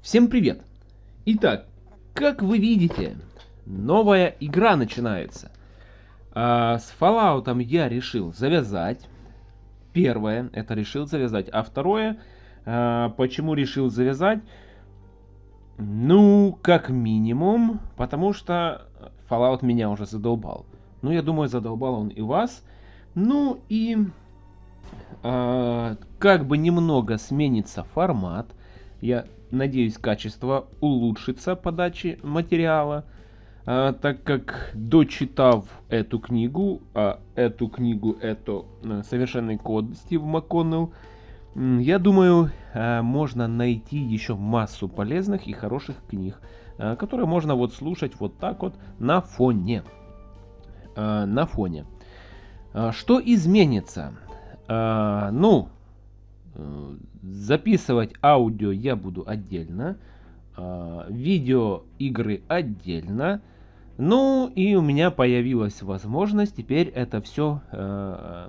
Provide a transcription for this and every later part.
Всем привет! Итак, как вы видите, новая игра начинается. А, с Fallout я решил завязать. Первое, это решил завязать. А второе, а, почему решил завязать? Ну, как минимум, потому что Fallout меня уже задолбал. Ну, я думаю, задолбал он и вас. Ну и а, как бы немного сменится формат. Я надеюсь, качество улучшится подачи материала. А, так как дочитав эту книгу, а эту книгу это э, совершенный код Стив МакКоннелл, я думаю, э, можно найти еще массу полезных и хороших книг, э, которые можно вот слушать вот так вот на фоне. На фоне. Что изменится? Ну, записывать аудио я буду отдельно, видео игры отдельно. Ну и у меня появилась возможность теперь это все, э,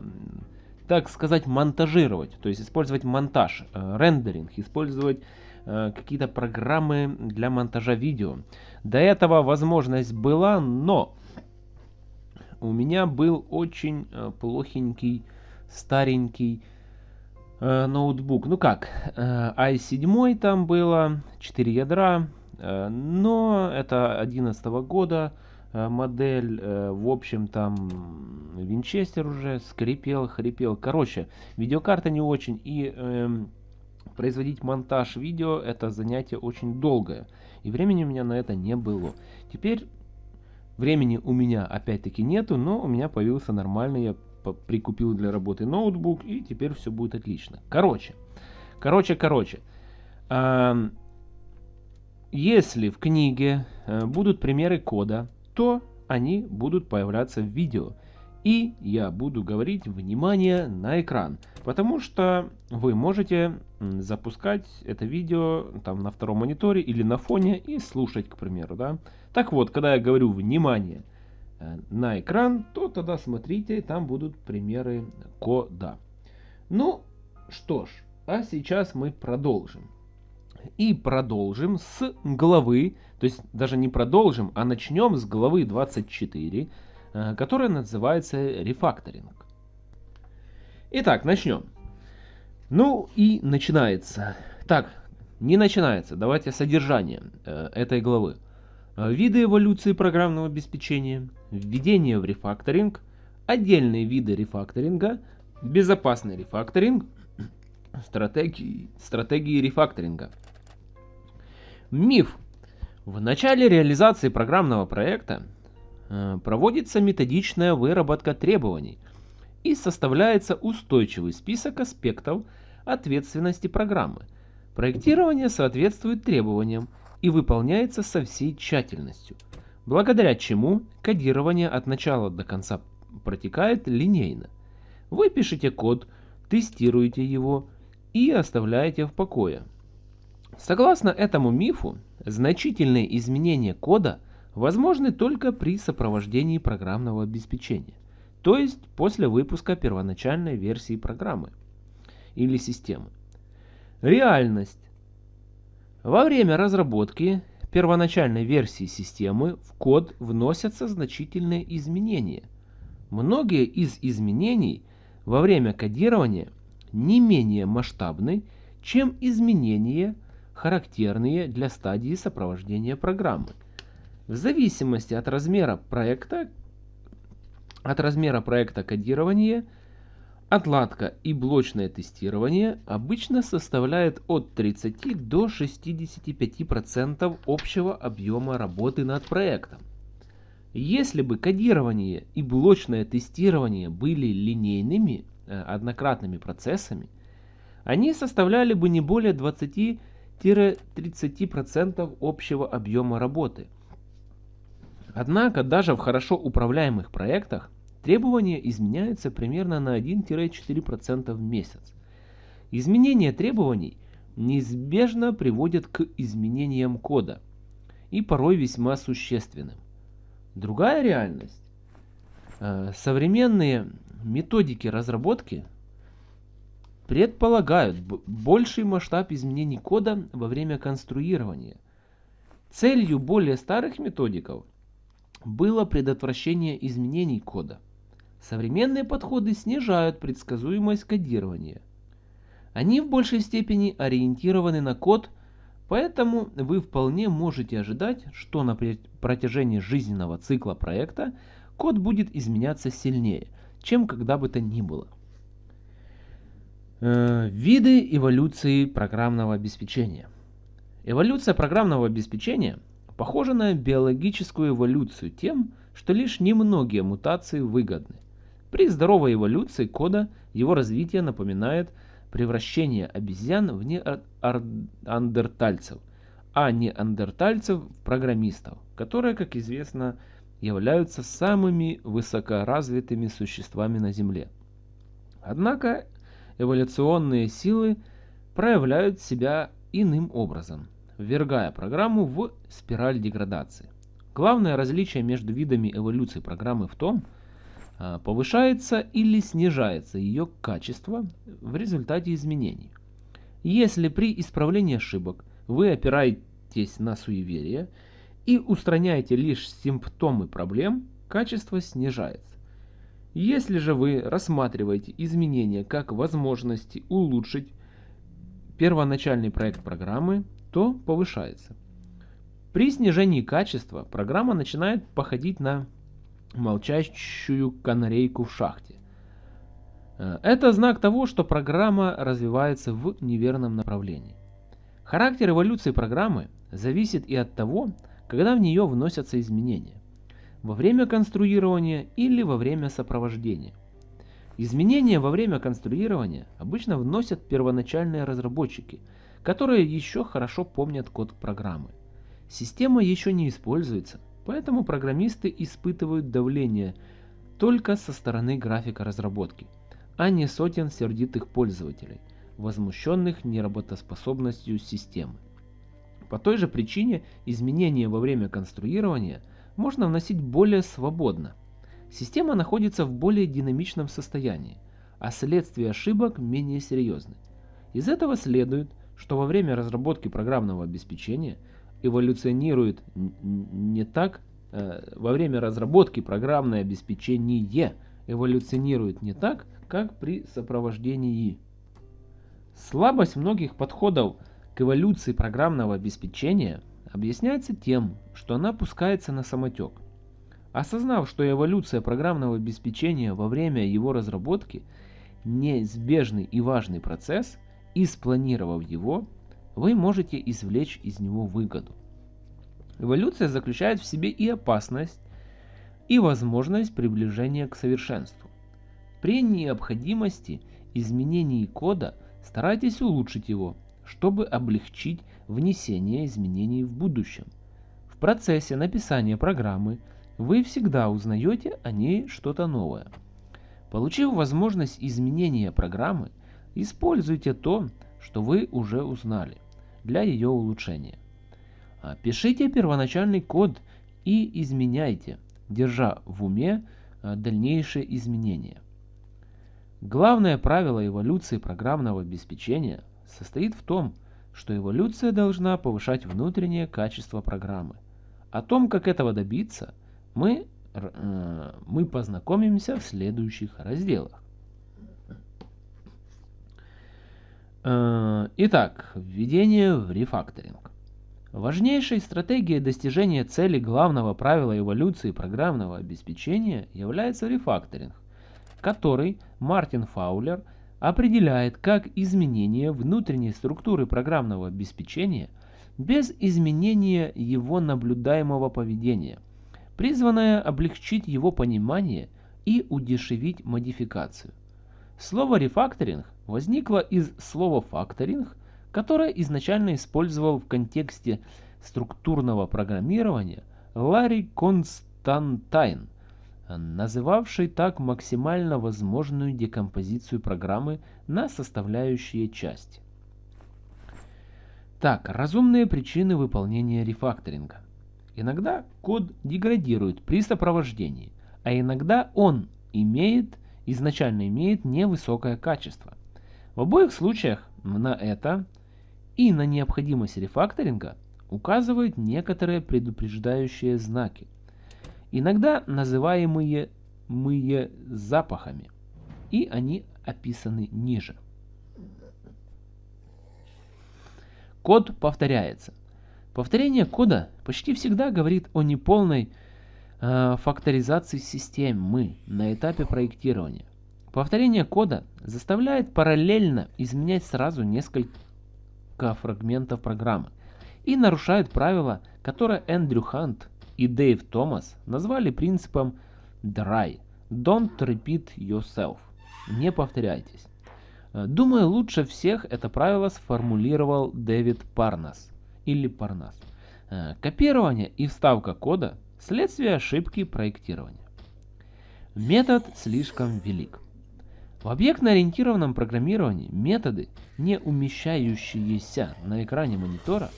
так сказать, монтажировать. То есть использовать монтаж, э, рендеринг, использовать э, какие-то программы для монтажа видео. До этого возможность была, но у меня был очень плохенький, старенький ноутбук. Ну как, э, i7 там было, 4 ядра, Э, но это 11 года э, модель, э, в общем там Винчестер уже скрипел, хрипел. Короче, видеокарта не очень и э, производить монтаж видео это занятие очень долгое. И времени у меня на это не было. Теперь времени у меня опять-таки нету, но у меня появился нормальный, я прикупил для работы ноутбук и теперь все будет отлично. Короче, короче, короче. Если в книге э, будут примеры кода, то они будут появляться в видео. И я буду говорить внимание на экран, потому что вы можете запускать это видео там на втором мониторе или на фоне и слушать, к примеру. Да? Так вот, когда я говорю внимание на экран, то тогда смотрите, там будут примеры кода. Ну что ж, а сейчас мы продолжим. И продолжим с главы, то есть даже не продолжим, а начнем с главы 24, э, которая называется рефакторинг. Итак, начнем. Ну и начинается. Так, не начинается, давайте содержание э, этой главы. Э, виды эволюции программного обеспечения, введение в рефакторинг, отдельные виды рефакторинга, безопасный рефакторинг, стратегии, стратегии рефакторинга. Миф. В начале реализации программного проекта э, проводится методичная выработка требований и составляется устойчивый список аспектов ответственности программы. Проектирование соответствует требованиям и выполняется со всей тщательностью, благодаря чему кодирование от начала до конца протекает линейно. Вы пишете код, тестируете его и оставляете в покое. Согласно этому мифу, значительные изменения кода возможны только при сопровождении программного обеспечения, то есть после выпуска первоначальной версии программы или системы. Реальность. Во время разработки первоначальной версии системы в код вносятся значительные изменения. Многие из изменений во время кодирования не менее масштабны, чем изменения характерные для стадии сопровождения программы. В зависимости от размера проекта, от размера проекта кодирования, отладка и блочное тестирование обычно составляет от 30 до 65% общего объема работы над проектом. Если бы кодирование и блочное тестирование были линейными, э, однократными процессами, они составляли бы не более 20 30% общего объема работы. Однако даже в хорошо управляемых проектах требования изменяются примерно на 1-4% в месяц. Изменение требований неизбежно приводит к изменениям кода и порой весьма существенным. Другая реальность. Э, современные методики разработки предполагают больший масштаб изменений кода во время конструирования. Целью более старых методиков было предотвращение изменений кода. Современные подходы снижают предсказуемость кодирования. Они в большей степени ориентированы на код, поэтому вы вполне можете ожидать, что на протяжении жизненного цикла проекта код будет изменяться сильнее, чем когда бы то ни было. Э, виды эволюции программного обеспечения. Эволюция программного обеспечения похожа на биологическую эволюцию тем, что лишь немногие мутации выгодны. При здоровой эволюции кода его развитие напоминает превращение обезьян в неандертальцев, а неандертальцев в программистов, которые, как известно, являются самыми высокоразвитыми существами на Земле. Однако эволюционные силы проявляют себя иным образом, ввергая программу в спираль деградации. Главное различие между видами эволюции программы в том, а, повышается или снижается ее качество в результате изменений. Если при исправлении ошибок вы опираетесь на суеверие и устраняете лишь симптомы проблем, качество снижается. Если же вы рассматриваете изменения как возможности улучшить первоначальный проект программы, то повышается. При снижении качества программа начинает походить на молчащую канарейку в шахте. Э, это знак того, что программа развивается в неверном направлении. Характер эволюции программы зависит и от того, когда в нее вносятся изменения во время конструирования или во время сопровождения. Изменения во время конструирования обычно вносят первоначальные разработчики, которые еще хорошо помнят код программы. Система еще не используется, поэтому программисты испытывают давление только со стороны графика разработки, а не сотен сердитых пользователей, возмущенных неработоспособностью системы. По той же причине изменения во время конструирования – можно вносить более свободно. Система находится в более динамичном состоянии, а следствие ошибок менее серьезны. Из этого следует, что во время разработки программного обеспечения эволюционирует не так, э, во время разработки программное обеспечение эволюционирует не так, как при сопровождении. Слабость многих подходов к эволюции программного обеспечения объясняется тем, что она пускается на самотек. Осознав, что эволюция программного обеспечения во время его разработки неизбежный и важный процесс, и спланировав его, вы можете извлечь из него выгоду. Эволюция заключает в себе и опасность, и возможность приближения к совершенству. При необходимости изменений кода старайтесь улучшить его, чтобы облегчить внесение изменений в будущем. В процессе написания программы вы всегда узнаете о ней что-то новое. Получив возможность изменения программы, используйте то, что вы уже узнали, для ее улучшения. А, пишите первоначальный код и изменяйте, держа в уме а, дальнейшие изменения. Главное правило эволюции программного обеспечения состоит в том, что эволюция должна повышать внутреннее качество программы. О том, как этого добиться, мы, э, мы познакомимся в следующих разделах. Итак, введение в рефакторинг. Важнейшей стратегией достижения цели главного правила эволюции программного обеспечения является рефакторинг, который Мартин Фаулер – определяет как изменение внутренней структуры программного обеспечения без изменения его наблюдаемого поведения, призванное облегчить его понимание и удешевить модификацию. Слово рефакторинг возникло из слова факторинг, которое изначально использовал в контексте структурного программирования Ларри Константайн – называвший так максимально возможную декомпозицию программы на составляющие части. Так, разумные причины выполнения рефакторинга. Иногда код деградирует при сопровождении, а иногда он имеет, изначально имеет невысокое качество. В обоих случаях на это и на необходимость рефакторинга указывают некоторые предупреждающие знаки, иногда называемые мые запахами, и они описаны ниже. Код повторяется. Повторение кода почти всегда говорит о неполной э, факторизации системы на этапе проектирования. Повторение кода заставляет параллельно изменять сразу несколько фрагментов программы и нарушает правило, которое Эндрю Хант и Дэйв Томас назвали принципом DRY – Don't Repeat Yourself – Не повторяйтесь. Э, думаю, лучше всех это правило сформулировал Дэвид Парнас или Парнас. Э, копирование и вставка кода – следствие ошибки проектирования. Метод слишком велик. В объектно-ориентированном программировании методы, не умещающиеся на экране монитора,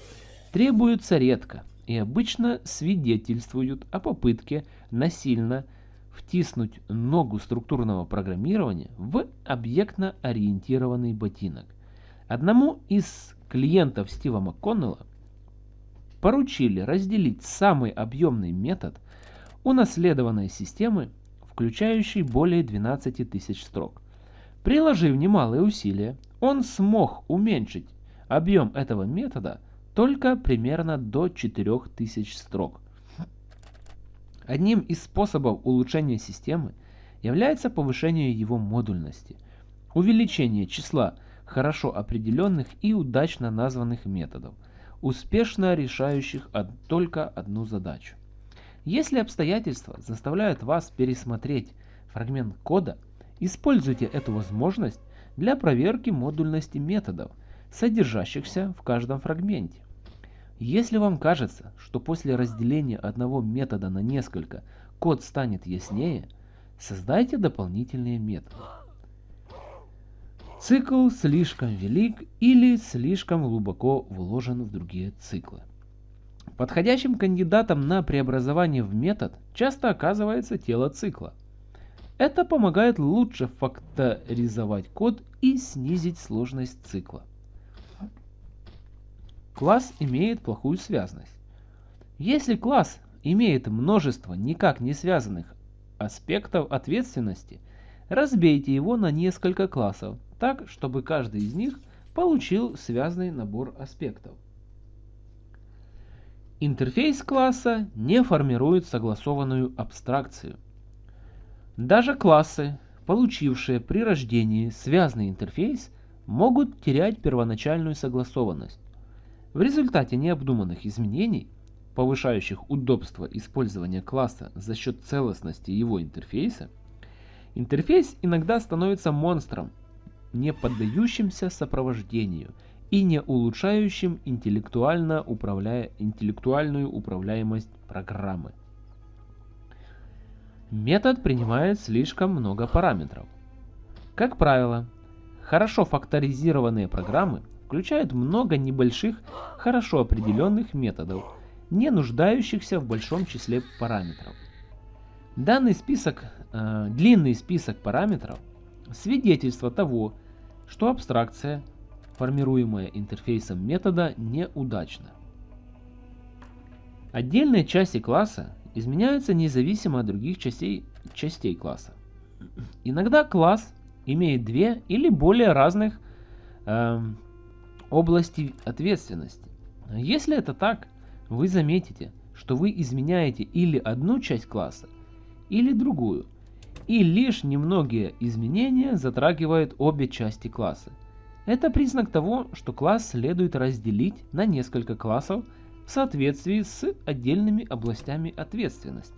требуются редко и обычно свидетельствуют о попытке насильно втиснуть ногу структурного программирования в объектно-ориентированный ботинок. Одному из клиентов Стива МакКоннелла поручили разделить самый объемный метод унаследованной системы, включающий более 12 тысяч строк. Приложив немалые усилия, он смог уменьшить объем этого метода только примерно до 4000 строк. Одним из способов улучшения системы является повышение его модульности, увеличение числа хорошо определенных и удачно названных методов, успешно решающих только одну задачу. Если обстоятельства заставляют вас пересмотреть фрагмент кода – Используйте эту возможность для проверки модульности методов, содержащихся в каждом фрагменте. Если вам кажется, что после разделения одного метода на несколько код станет яснее, создайте дополнительные методы. Цикл слишком велик или слишком глубоко вложен в другие циклы. Подходящим кандидатом на преобразование в метод часто оказывается тело цикла. Это помогает лучше факторизовать код и снизить сложность цикла. Класс имеет плохую связность. Если класс имеет множество никак не связанных аспектов ответственности, разбейте его на несколько классов, так, чтобы каждый из них получил связанный набор аспектов. Интерфейс класса не формирует согласованную абстракцию – даже классы, получившие при рождении связанный интерфейс, могут терять первоначальную согласованность. В результате необдуманных изменений, повышающих удобство использования класса за счет целостности его интерфейса, интерфейс иногда становится монстром, не поддающимся сопровождению и не улучшающим интеллектуально управляя, интеллектуальную управляемость программы. Метод принимает слишком много параметров. Как правило, хорошо факторизированные программы включают много небольших, хорошо определенных методов, не нуждающихся в большом числе параметров. Данный список, э, длинный список параметров – свидетельство того, что абстракция, формируемая интерфейсом метода, неудачна. Отдельные части класса изменяются независимо от других частей, частей класса. Иногда класс имеет две или более разных э, области ответственности. Если это так, вы заметите, что вы изменяете или одну часть класса, или другую, и лишь немногие изменения затрагивают обе части класса. Это признак того, что класс следует разделить на несколько классов в соответствии с отдельными областями ответственности.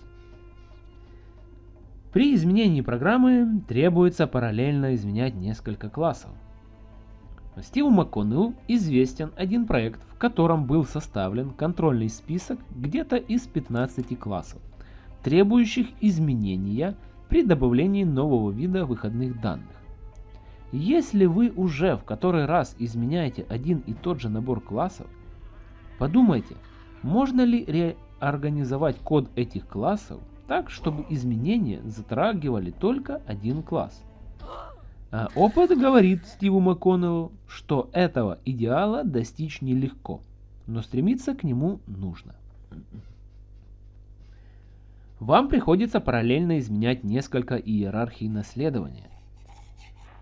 При изменении программы требуется параллельно изменять несколько классов. Стиву МакКоннеллу известен один проект, в котором был составлен контрольный список где-то из 15 классов, требующих изменения при добавлении нового вида выходных данных. Если вы уже в который раз изменяете один и тот же набор классов, Подумайте, можно ли реорганизовать код этих классов так, чтобы изменения затрагивали только один класс? А опыт говорит Стиву МакКоннеллу, что этого идеала достичь нелегко, но стремиться к нему нужно. Вам приходится параллельно изменять несколько иерархий наследования.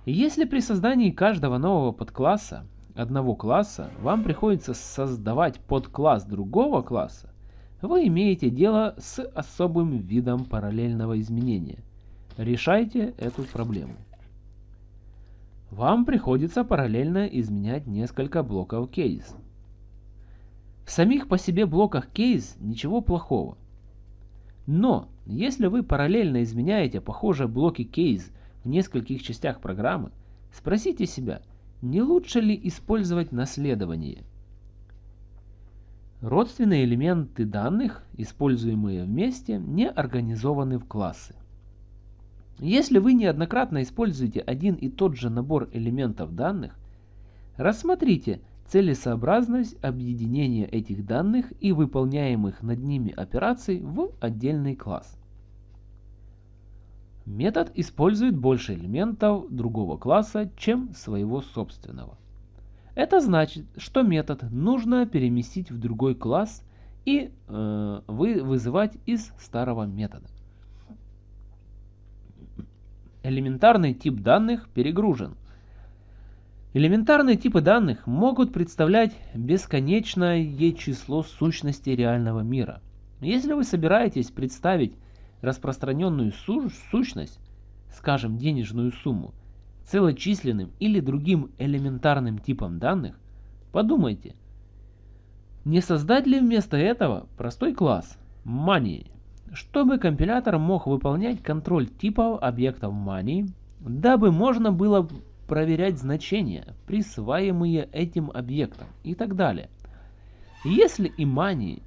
Если при создании каждого нового подкласса одного класса вам приходится создавать подкласс другого класса, вы имеете дело с особым видом параллельного изменения. Решайте эту проблему. Вам приходится параллельно изменять несколько блоков кейс. В самих по себе блоках кейс ничего плохого. Но, если вы параллельно изменяете похожие блоки кейс в нескольких частях программы, спросите себя, не лучше ли использовать наследование – Родственные элементы данных, используемые вместе, не организованы в классы. Если вы неоднократно используете один и тот же набор элементов данных, рассмотрите целесообразность объединения этих данных и выполняемых над ними операций в отдельный класс. Метод использует больше элементов другого класса, чем своего собственного. Это значит, что метод нужно переместить в другой класс и э, вы, вызывать из старого метода. Элементарный тип данных перегружен. Элементарные типы данных могут представлять бесконечное число сущностей реального мира. Если вы собираетесь представить распространенную су сущность, скажем денежную сумму, целочисленным или другим элементарным типом данных, подумайте, не создать ли вместо этого простой класс money, чтобы компилятор мог выполнять контроль типов объектов money, дабы можно было проверять значения, присваиваемые этим объектам и так далее. Если и money,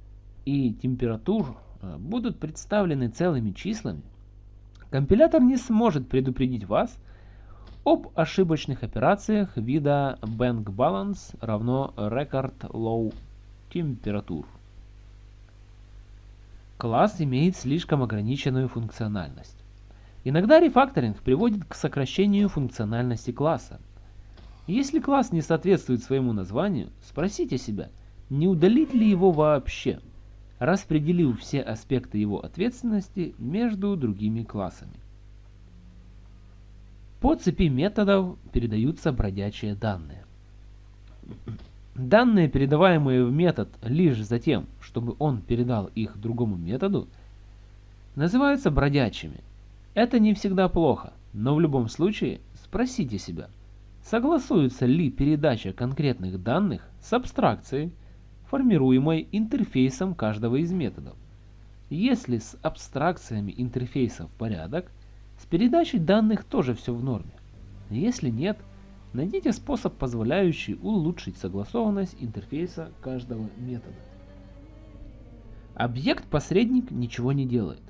и температур э, будут представлены целыми числами, компилятор не сможет предупредить вас об ошибочных операциях вида Bank Balance равно Record Low Temperature. Класс имеет слишком ограниченную функциональность. Иногда рефакторинг приводит к сокращению функциональности класса. Если класс не соответствует своему названию, спросите себя, не удалить ли его вообще, распределив все аспекты его ответственности между другими классами. По цепи методов передаются бродячие данные. Данные, передаваемые в метод лишь за тем, чтобы он передал их другому методу, называются бродячими. Это не всегда плохо, но в любом случае спросите себя, согласуется ли передача конкретных данных с абстракцией, формируемой интерфейсом каждого из методов. Если с абстракциями интерфейсов порядок – с передачей данных тоже все в норме. Если нет, найдите способ, позволяющий улучшить согласованность интерфейса каждого метода. Объект-посредник ничего не делает.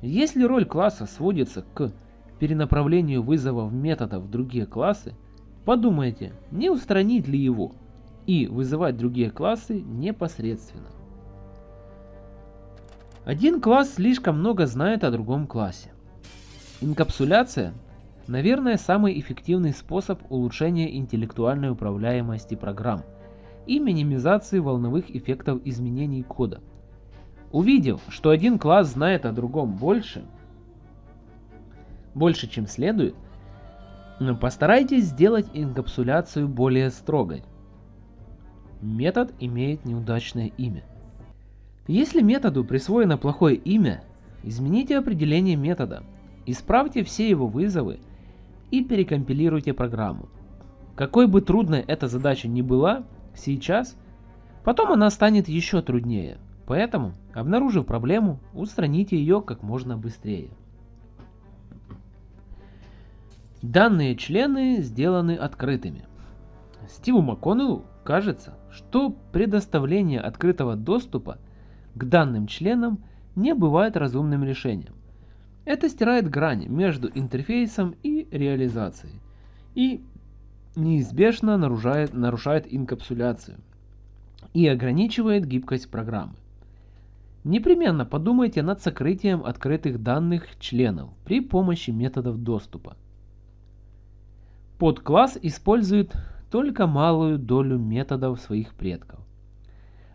Если роль класса сводится к перенаправлению вызовов метода в другие классы, подумайте, не устранить ли его и вызывать другие классы непосредственно. Один класс слишком много знает о другом классе. Инкапсуляция – наверное, самый эффективный способ улучшения интеллектуальной управляемости программ и минимизации волновых эффектов изменений кода. Увидев, что один класс знает о другом больше, больше чем следует, постарайтесь сделать инкапсуляцию более строгой. Метод имеет неудачное имя. Если методу присвоено плохое имя, измените определение метода – Исправьте все его вызовы и перекомпилируйте программу. Какой бы трудной эта задача ни была сейчас, потом она станет еще труднее. Поэтому, обнаружив проблему, устраните ее как можно быстрее. Данные члены сделаны открытыми. Стиву МакКоннеллу кажется, что предоставление открытого доступа к данным членам не бывает разумным решением. Это стирает грань между интерфейсом и реализацией и неизбежно нарушает, нарушает инкапсуляцию и ограничивает гибкость программы. Непременно подумайте над сокрытием открытых данных членов при помощи методов доступа. подкласс использует только малую долю методов своих предков.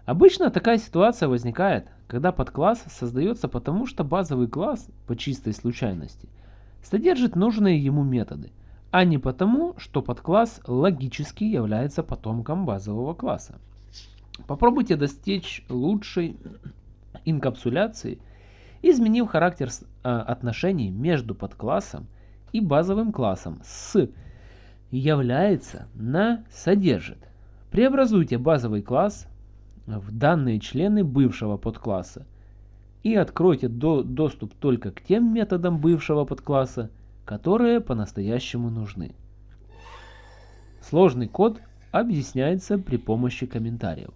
Обычно такая ситуация возникает, когда подкласс создается потому, что базовый класс по чистой случайности содержит нужные ему методы, а не потому, что подкласс логически является потомком базового класса. Попробуйте достичь лучшей инкапсуляции, изменив характер а, отношений между подклассом и базовым классом с является на содержит. Преобразуйте базовый класс в данные члены бывшего подкласса и откройте до доступ только к тем методам бывшего подкласса, которые по-настоящему нужны. Сложный код объясняется при помощи комментариев.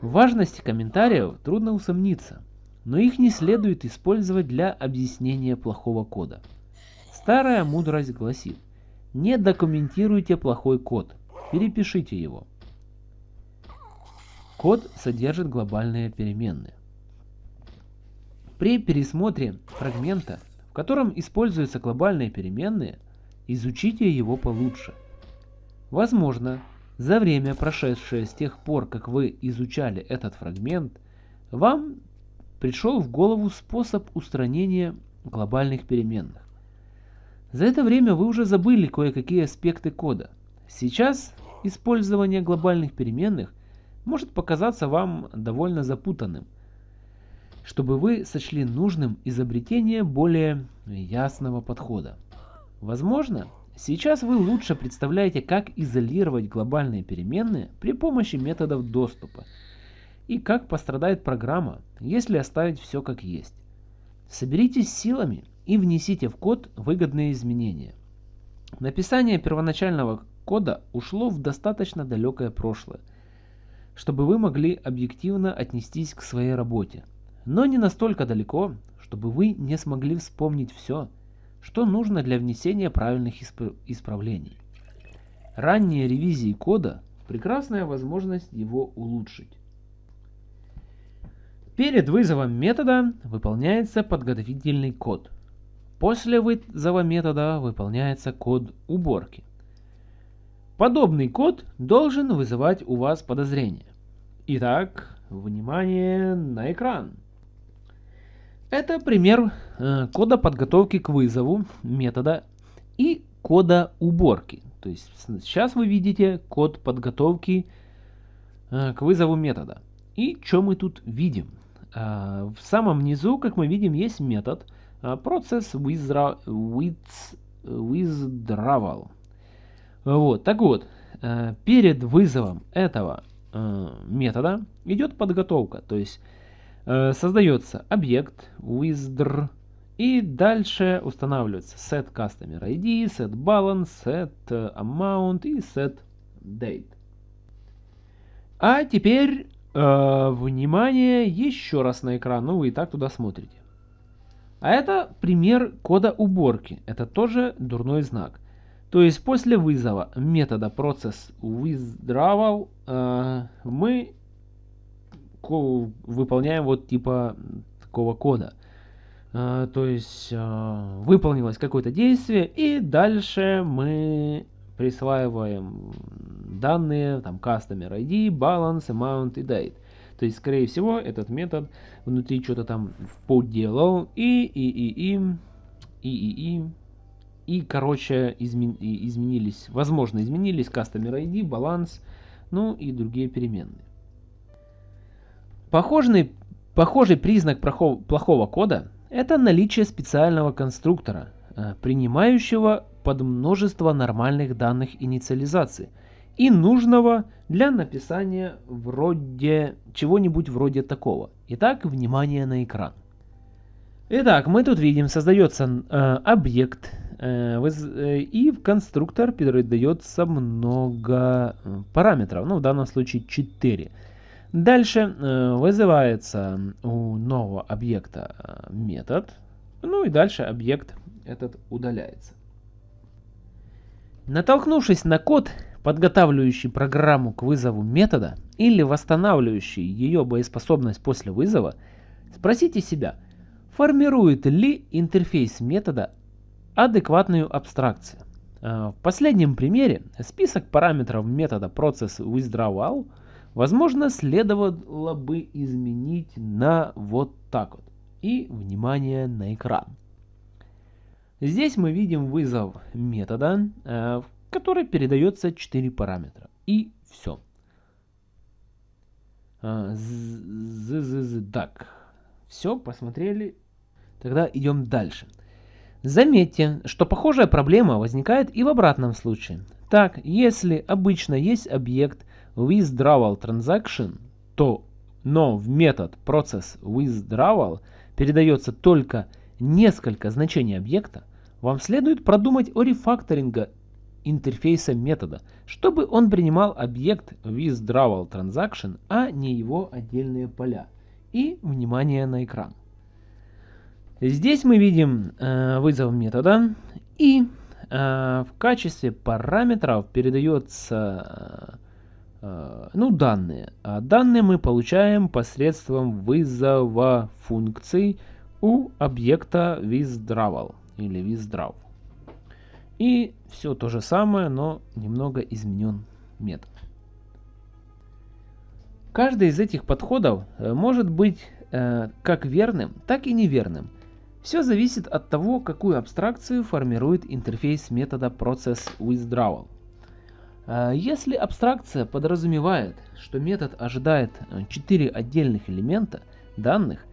В важности комментариев трудно усомниться, но их не следует использовать для объяснения плохого кода. Старая мудрость гласит, не документируйте плохой код, перепишите его. Код содержит глобальные переменные. При пересмотре фрагмента, в котором используются глобальные переменные, изучите его получше. Возможно, за время, прошедшее с тех пор, как вы изучали этот фрагмент, вам пришел в голову способ устранения глобальных переменных. За это время вы уже забыли кое-какие аспекты кода. Сейчас использование глобальных переменных может показаться вам довольно запутанным, чтобы вы сочли нужным изобретение более ясного подхода. Возможно, Сейчас вы лучше представляете, как изолировать глобальные переменные при помощи методов доступа и как пострадает программа, если оставить все как есть. Соберитесь силами и внесите в код выгодные изменения. Написание первоначального кода ушло в достаточно далекое прошлое, чтобы вы могли объективно отнестись к своей работе, но не настолько далеко, чтобы вы не смогли вспомнить все, что нужно для внесения правильных исп исправлений. Ранние ревизии кода – прекрасная возможность его улучшить. Перед вызовом метода выполняется подготовительный код. После вызова метода выполняется код уборки. Подобный код должен вызывать у вас подозрения. Итак, внимание на экран. Это пример э, кода подготовки к вызову метода и кода уборки. То есть сейчас вы видите код подготовки э, к вызову метода. И что мы тут видим? Э, в самом низу, как мы видим, есть метод process withdrawal. Вот, так вот, перед вызовом этого метода идет подготовка. То есть Э, создается объект withdraw и дальше устанавливается set customer ID, set balance, set э, amount и set date. А теперь, э, внимание, еще раз на экран, ну вы и так туда смотрите. А это пример кода уборки, это тоже дурной знак. То есть после вызова метода process withdrawal э, мы выполняем вот типа такого кода. А, то есть а, выполнилось какое-то действие, и дальше мы присваиваем данные, там, customer ID, balance, amount и date. То есть, скорее всего, этот метод внутри что-то там поделал, и, и, и, и, и, и, и, и, короче, измен, изменились, возможно, изменились customer ID, баланс, ну и другие переменные. Похожий, похожий признак плохого кода – это наличие специального конструктора, э, принимающего под множество нормальных данных инициализации и нужного для написания вроде чего-нибудь вроде такого. Итак, внимание на экран. Итак, мы тут видим, создается э, объект, э, э, и в конструктор передается много э, параметров, ну в данном случае 4. Дальше э, вызывается у нового объекта э, метод, ну и дальше объект этот удаляется. Натолкнувшись на код, подготавливающий программу к вызову метода или восстанавливающий ее боеспособность после вызова, спросите себя, формирует ли интерфейс метода адекватную абстракцию. в последнем примере список параметров метода process withdrawal возможно следовало бы изменить на вот так вот. И внимание на экран. Здесь мы видим вызов метода, в который передается 4 параметра. И все. Так, все, посмотрели. Тогда идем дальше. Заметьте, что похожая проблема возникает и в обратном случае. Так, если обычно есть объект withdrawal transaction, то но в метод process withdrawal передается только несколько значений объекта, вам следует продумать о рефакторинге интерфейса метода, чтобы он принимал объект withdrawal transaction, а не его отдельные поля. И внимание на экран. Здесь мы видим э, вызов метода и э, в качестве параметров передается э, ну, данные. А данные мы получаем посредством вызова функций у объекта withdrawal или withdraw. И все то же самое, но немного изменен метод. Каждый из этих подходов э, может быть э, как верным, так и неверным. Все зависит от того, какую абстракцию формирует интерфейс метода Process Withdrawal. Э, если абстракция подразумевает, что метод ожидает 4 э, отдельных элемента данных,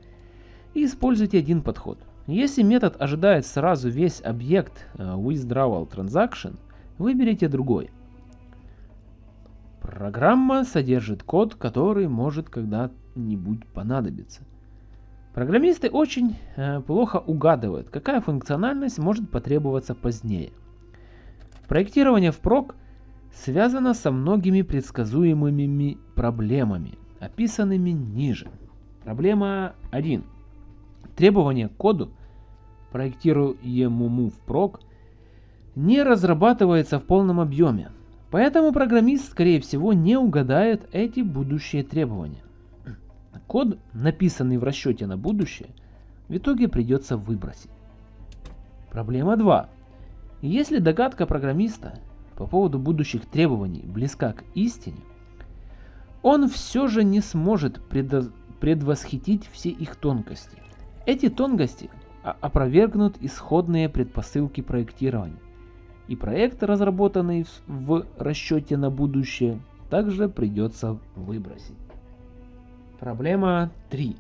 используйте один подход – если метод ожидает сразу весь объект э, withdrawal transaction, выберите другой. Программа содержит код, который может когда-нибудь понадобиться. Программисты очень э, плохо угадывают, какая функциональность может потребоваться позднее. Проектирование впрок связано со многими предсказуемыми проблемами, описанными ниже. Проблема 1. Требования к коду, проектируемому впрок, не разрабатывается в полном объеме, поэтому программист, скорее всего, не угадает эти будущие требования. Код, написанный в расчете на будущее, в итоге придется выбросить. Проблема 2. Если догадка программиста по поводу будущих требований близка к истине, он все же не сможет предвосхитить все их тонкости. Эти тонкости опровергнут исходные предпосылки проектирования. И проект, разработанный в расчете на будущее, также придется выбросить. Проблема 3.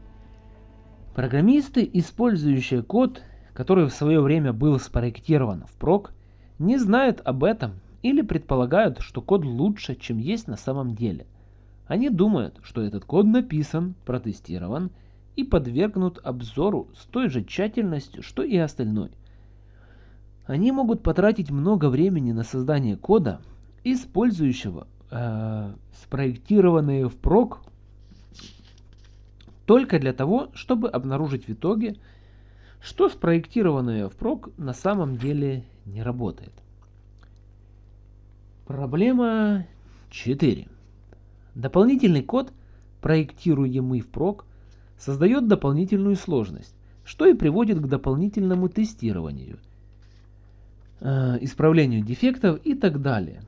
Программисты, использующие код, который в свое время был спроектирован впрок, не знают об этом или предполагают, что код лучше, чем есть на самом деле. Они думают, что этот код написан, протестирован и подвергнут обзору с той же тщательностью, что и остальной. Они могут потратить много времени на создание кода, использующего э, спроектированные впрок только для того, чтобы обнаружить в итоге, что спроектированное впрок на самом деле не работает. Проблема 4. Дополнительный код, проектируемый впрок, создает дополнительную сложность, что и приводит к дополнительному тестированию, э, исправлению дефектов и так далее.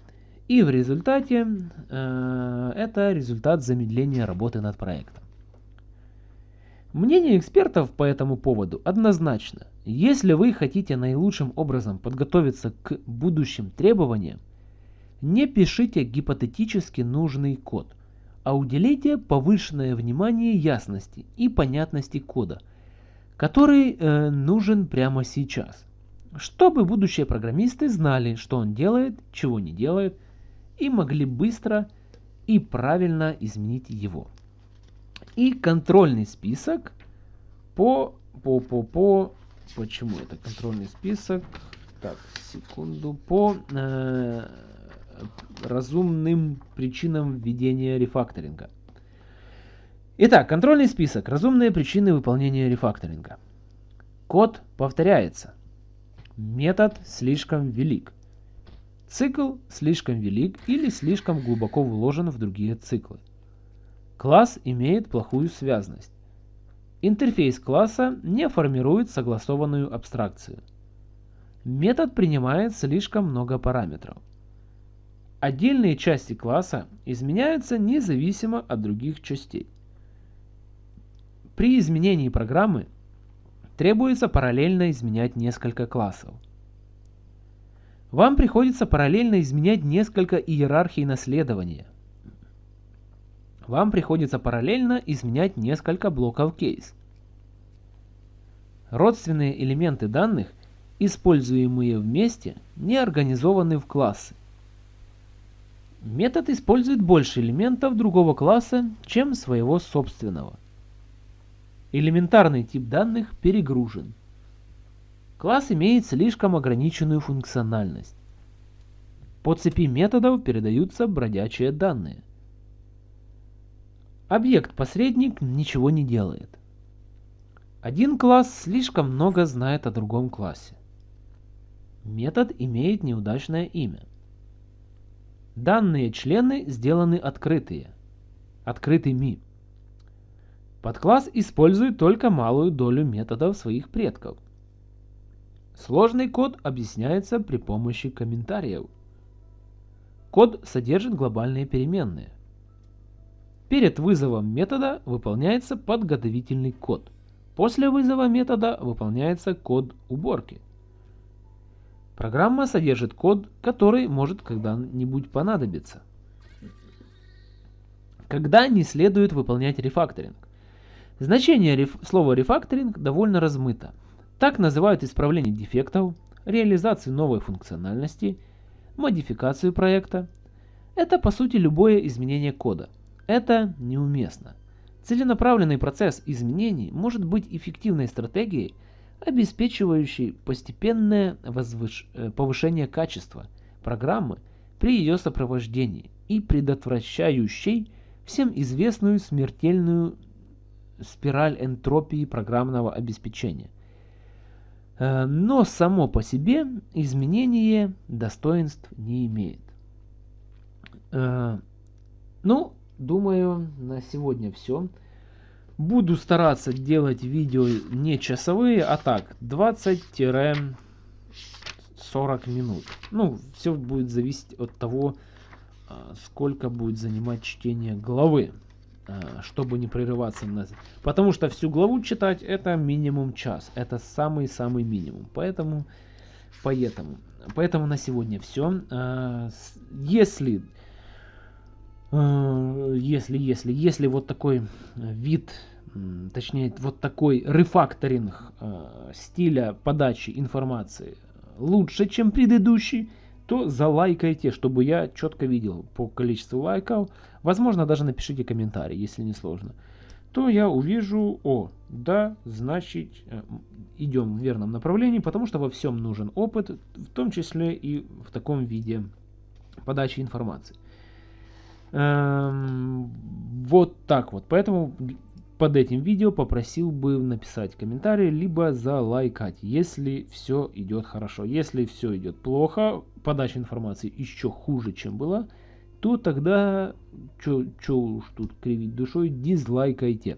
И в результате э, это результат замедления работы над проектом. Мнение экспертов по этому поводу однозначно. Если вы хотите наилучшим образом подготовиться к будущим требованиям, не пишите гипотетически нужный код а уделите повышенное внимание ясности и понятности кода, который э, нужен прямо сейчас, чтобы будущие программисты знали, что он делает, чего не делает, и могли быстро и правильно изменить его. И контрольный список по, по, по, по, почему это контрольный список? Так, секунду, по э, разумным причинам введения рефакторинга. Итак, контрольный список. Разумные причины выполнения рефакторинга. Код повторяется. Метод слишком велик. Цикл слишком велик или слишком глубоко вложен в другие циклы. Класс имеет плохую связность. Интерфейс класса не формирует согласованную абстракцию. Метод принимает слишком много параметров. Отдельные части класса изменяются независимо от других частей. При изменении программы требуется параллельно изменять несколько классов. Вам приходится параллельно изменять несколько иерархий наследования. Вам приходится параллельно изменять несколько блоков кейс. Родственные элементы данных, используемые вместе, не организованы в классы. Метод использует больше элементов другого класса, чем своего собственного. Элементарный тип данных перегружен. Класс имеет слишком ограниченную функциональность. По цепи методов передаются бродячие данные. Объект-посредник ничего не делает. Один класс слишком много знает о другом классе. Метод имеет неудачное имя. Данные члены сделаны открытые. Открытыми. Подкласс использует только малую долю методов своих предков. Сложный код объясняется при помощи комментариев. Код содержит глобальные переменные. Перед вызовом метода выполняется подготовительный код. После вызова метода выполняется код уборки. Программа содержит код, который может когда-нибудь понадобиться. Когда не следует выполнять рефакторинг? Значение реф слова рефакторинг довольно размыто. Так называют исправление дефектов, реализацию новой функциональности, модификацию проекта. Это по сути любое изменение кода. Это неуместно. Целенаправленный процесс изменений может быть эффективной стратегией – обеспечивающий постепенное возвыш... Э, повышение качества программы при ее сопровождении и предотвращающий всем известную смертельную спираль энтропии программного обеспечения. Э, но само по себе изменение достоинств не имеет. Э, ну, думаю, на сегодня все. Буду стараться делать видео не часовые, а так 20-40 минут. Ну, все будет зависеть от того, а, сколько будет занимать чтение главы, а, чтобы не прерываться. На... Потому что всю главу читать это минимум час. Это самый-самый минимум. Поэтому, поэтому, поэтому на сегодня все. А, если если, если, если вот такой вид, точнее вот такой рефакторинг э, стиля подачи информации лучше, чем предыдущий, то залайкайте, чтобы я четко видел по количеству лайков. Возможно, даже напишите комментарий, если не сложно. То я увижу, о, да, значит, э, идем в верном направлении, потому что во всем нужен опыт, в том числе и в таком виде подачи информации. Эм, вот так вот. Поэтому под этим видео попросил бы написать комментарий, либо залайкать, если все идет хорошо. Если все идет плохо, подача информации еще хуже, чем была, то тогда, что уж тут кривить душой, дизлайкайте.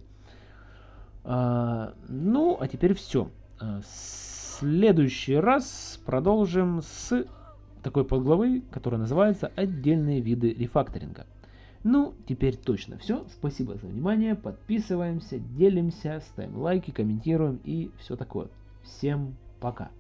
А, ну, а теперь все. А, следующий раз продолжим с такой подглавы, которая называется «Отдельные виды рефакторинга». Ну, теперь точно все. Спасибо за внимание. Подписываемся, делимся, ставим лайки, комментируем и все такое. Всем пока.